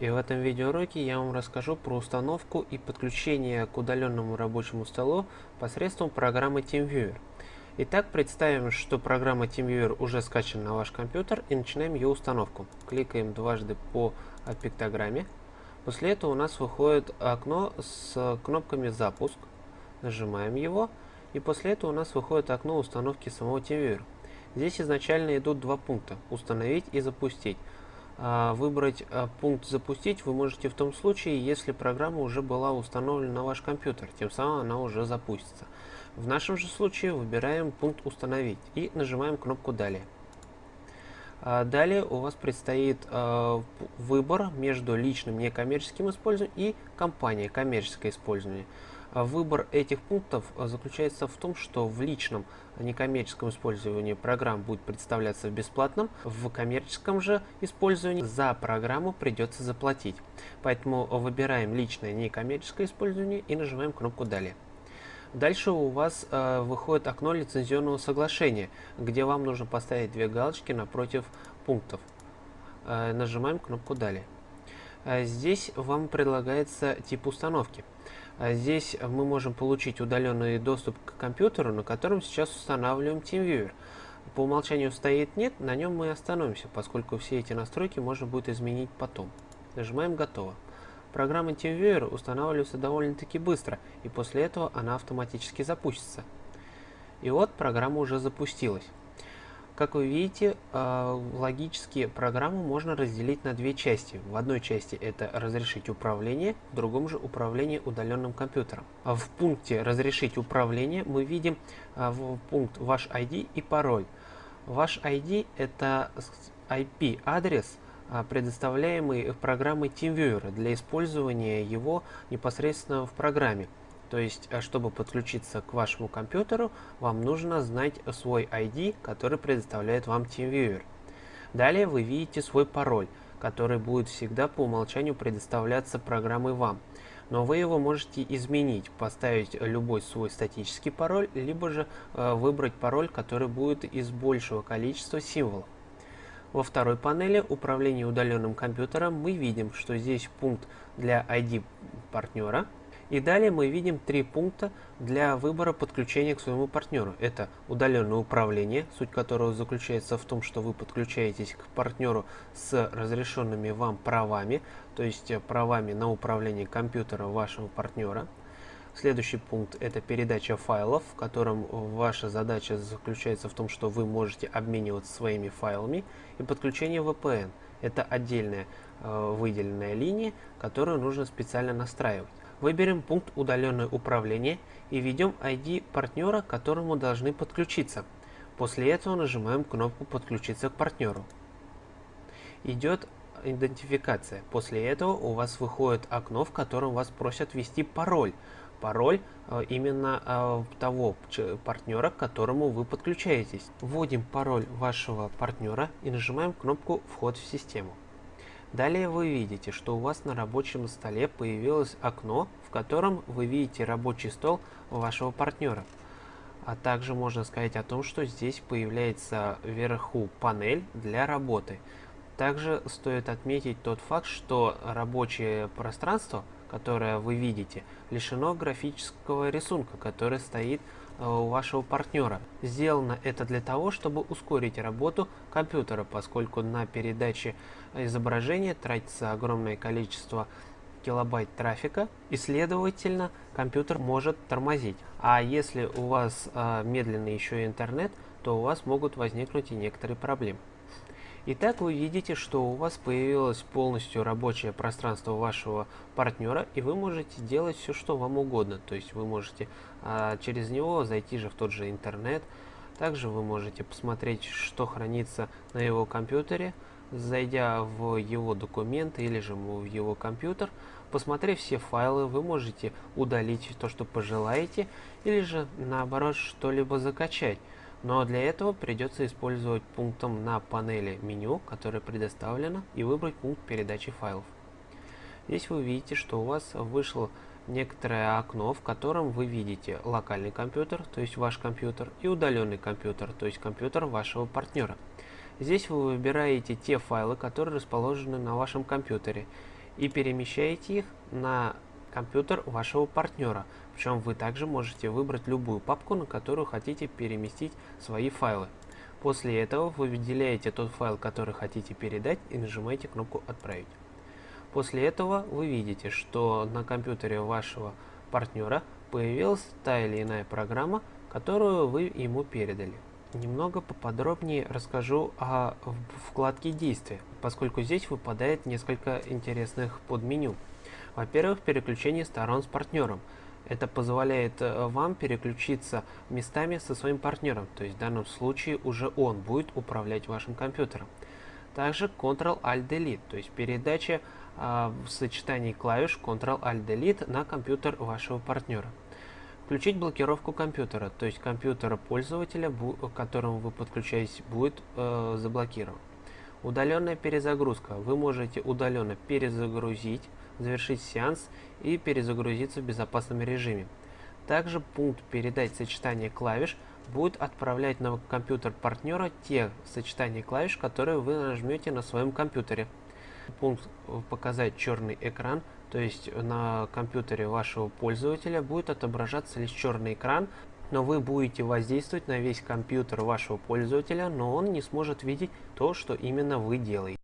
И в этом видеоуроке я вам расскажу про установку и подключение к удаленному рабочему столу посредством программы TeamViewer. Итак, представим, что программа TeamViewer уже скачана на ваш компьютер и начинаем ее установку. Кликаем дважды по пиктограмме. После этого у нас выходит окно с кнопками «Запуск». Нажимаем его. И после этого у нас выходит окно установки самого TeamViewer. Здесь изначально идут два пункта – установить и запустить. А, выбрать а, пункт «Запустить» вы можете в том случае, если программа уже была установлена на ваш компьютер, тем самым она уже запустится. В нашем же случае выбираем пункт «Установить» и нажимаем кнопку «Далее». А, далее у вас предстоит выбор между личным некоммерческим использованием и компанией коммерческое использование. А выбор этих пунктов а, заключается в том, что в личном некоммерческом использовании программ будет представляться в бесплатном, в коммерческом же использовании за программу придется заплатить. Поэтому выбираем личное некоммерческое использование и нажимаем кнопку «Далее». Дальше у вас э, выходит окно лицензионного соглашения, где вам нужно поставить две галочки напротив пунктов. Э, нажимаем кнопку «Далее». Э, здесь вам предлагается тип установки. А здесь мы можем получить удаленный доступ к компьютеру, на котором сейчас устанавливаем TeamViewer. По умолчанию стоит «нет», на нем мы остановимся, поскольку все эти настройки можно будет изменить потом. Нажимаем «Готово». Программа TeamViewer устанавливается довольно-таки быстро, и после этого она автоматически запустится. И вот программа уже запустилась. Как вы видите, э, логически программу можно разделить на две части. В одной части это разрешить управление, в другом же управление удаленным компьютером. А в пункте разрешить управление мы видим э, пункт ваш ID и пароль. Ваш ID это IP-адрес, предоставляемый программой TeamViewer для использования его непосредственно в программе. То есть, э, чтобы подключиться к вашему компьютеру, вам нужно знать свой ID, который предоставляет вам TeamViewer. Далее вы видите свой пароль, который будет всегда по умолчанию предоставляться программой вам. Но вы его можете изменить, поставить любой свой статический пароль, либо же э, выбрать пароль, который будет из большего количества символов. Во второй панели управления удаленным компьютером мы видим, что здесь пункт для ID партнера – и далее мы видим три пункта для выбора подключения к своему партнеру. Это удаленное управление, суть которого заключается в том, что вы подключаетесь к партнеру с разрешенными вам правами, то есть правами на управление компьютером вашего партнера. Следующий пункт – это передача файлов, в котором ваша задача заключается в том, что вы можете обмениваться своими файлами. И подключение VPN – это отдельная э, выделенная линия, которую нужно специально настраивать. Выберем пункт «Удаленное управление» и введем ID партнера, к которому должны подключиться. После этого нажимаем кнопку «Подключиться к партнеру». Идет идентификация. После этого у вас выходит окно, в котором вас просят ввести пароль. Пароль э, именно э, того партнера, к которому вы подключаетесь. Вводим пароль вашего партнера и нажимаем кнопку «Вход в систему». Далее вы видите, что у вас на рабочем столе появилось окно, в котором вы видите рабочий стол вашего партнера. А также можно сказать о том, что здесь появляется вверху панель для работы. Также стоит отметить тот факт, что рабочее пространство, которое вы видите, лишено графического рисунка, который стоит Э, у вашего партнера. Сделано это для того, чтобы ускорить работу компьютера, поскольку на передаче изображения тратится огромное количество килобайт трафика и следовательно компьютер может тормозить. А если у вас э, медленный еще и интернет, то у вас могут возникнуть и некоторые проблемы. Итак, вы видите, что у вас появилось полностью рабочее пространство вашего партнера, и вы можете делать все, что вам угодно. То есть вы можете а, через него зайти же в тот же интернет. Также вы можете посмотреть, что хранится на его компьютере, зайдя в его документы или же в его компьютер, посмотрев все файлы, вы можете удалить то, что пожелаете, или же наоборот что-либо закачать. Но для этого придется использовать пунктом на панели меню, которое предоставлено, и выбрать пункт передачи файлов. Здесь вы видите, что у вас вышло некоторое окно, в котором вы видите локальный компьютер, то есть ваш компьютер, и удаленный компьютер, то есть компьютер вашего партнера. Здесь вы выбираете те файлы, которые расположены на вашем компьютере. и перемещаете их на компьютер вашего партнера. Причем вы также можете выбрать любую папку, на которую хотите переместить свои файлы. После этого вы выделяете тот файл, который хотите передать и нажимаете кнопку «Отправить». После этого вы видите, что на компьютере вашего партнера появилась та или иная программа, которую вы ему передали. Немного поподробнее расскажу о вкладке действия, поскольку здесь выпадает несколько интересных подменю. Во-первых, переключение сторон с партнером. Это позволяет э, вам переключиться местами со своим партнером, то есть в данном случае уже он будет управлять вашим компьютером. Также Ctrl-Alt-Delete, то есть передача э, в сочетании клавиш Ctrl-Alt-Delete на компьютер вашего партнера. Включить блокировку компьютера, то есть компьютера пользователя, к которому вы подключаетесь, будет э, заблокирован. Удаленная перезагрузка. Вы можете удаленно перезагрузить, завершить сеанс и перезагрузиться в безопасном режиме. Также пункт «Передать сочетание клавиш» будет отправлять на компьютер партнера те сочетания клавиш, которые вы нажмете на своем компьютере. Пункт «Показать черный экран» То есть на компьютере вашего пользователя будет отображаться лишь черный экран, но вы будете воздействовать на весь компьютер вашего пользователя, но он не сможет видеть то, что именно вы делаете.